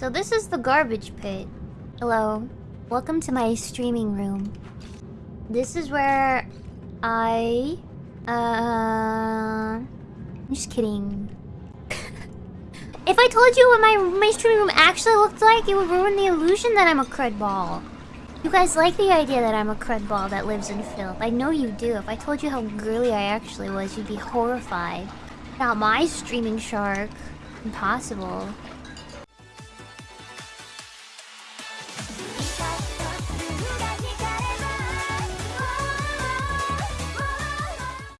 So this is the garbage pit. Hello. Welcome to my streaming room. This is where I... Uh... I'm just kidding. if I told you what my, my streaming room actually looked like, it would ruin the illusion that I'm a crud ball. You guys like the idea that I'm a crud ball that lives in filth. I know you do. If I told you how girly I actually was, you'd be horrified. Not my streaming shark. Impossible.